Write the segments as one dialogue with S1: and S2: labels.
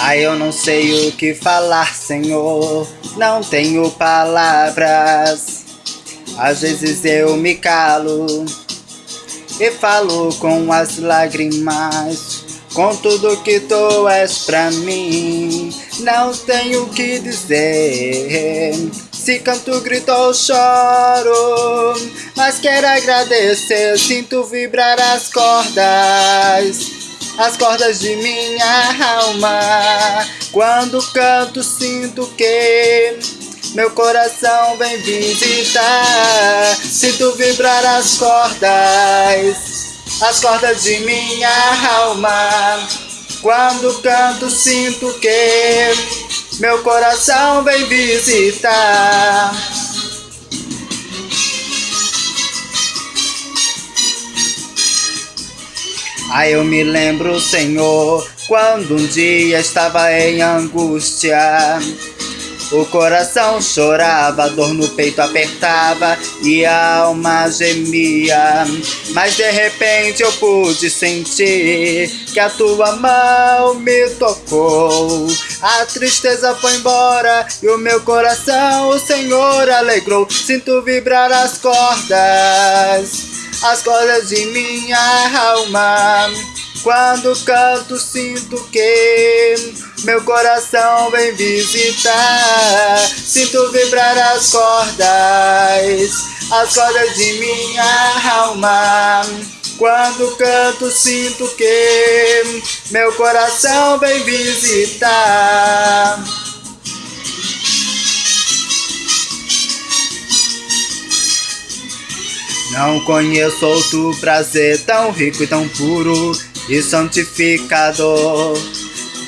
S1: Ai, eu não sei o que falar, Senhor, não tenho palavras. Às vezes eu me calo e falo com as lágrimas. Com tudo que tu és pra mim, não tenho o que dizer. Se canto, grito ou choro, mas quero agradecer. Sinto vibrar as cordas as cordas de minha alma. Quando canto, sinto que meu coração vem visitar. Sinto vibrar as cordas, as cordas de minha alma. Quando canto, sinto que meu coração vem visitar. Ah, eu me lembro, Senhor, quando um dia estava em angústia. O coração chorava, a dor no peito apertava e a alma gemia. Mas de repente eu pude sentir que a tua mão me tocou. A tristeza foi embora e o meu coração o Senhor alegrou. Sinto vibrar as cordas as cordas de minha alma. Quando canto, sinto que meu coração vem visitar. Sinto vibrar as cordas, as cordas de minha alma. Quando canto, sinto que meu coração vem visitar. Não conheço outro prazer tão rico e tão puro e santificador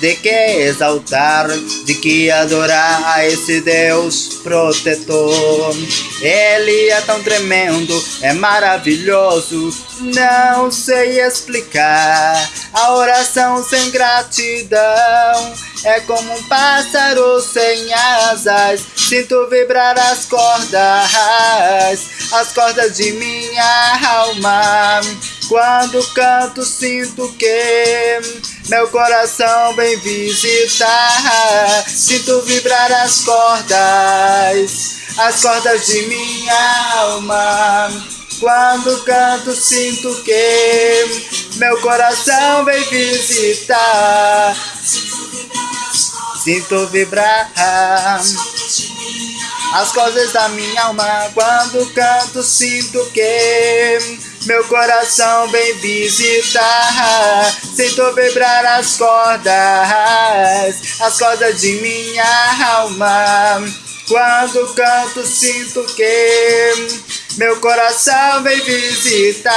S1: de que exaltar, de que adorar a esse Deus protetor. Ele é tão tremendo, é maravilhoso, não sei explicar. A oração sem gratidão é como um pássaro sem asas. Sinto vibrar as cordas, as cordas de minha alma. Quando canto, sinto que meu coração vem visitar. Sinto vibrar as cordas, as cordas de minha alma. Quando canto, sinto que meu coração vem visitar. Sinto vibrar as coisas da minha alma. Quando canto, sinto que meu coração vem visitar. Sinto vibrar as cordas, as cordas de minha alma. Quando canto, sinto que meu coração vem visitar.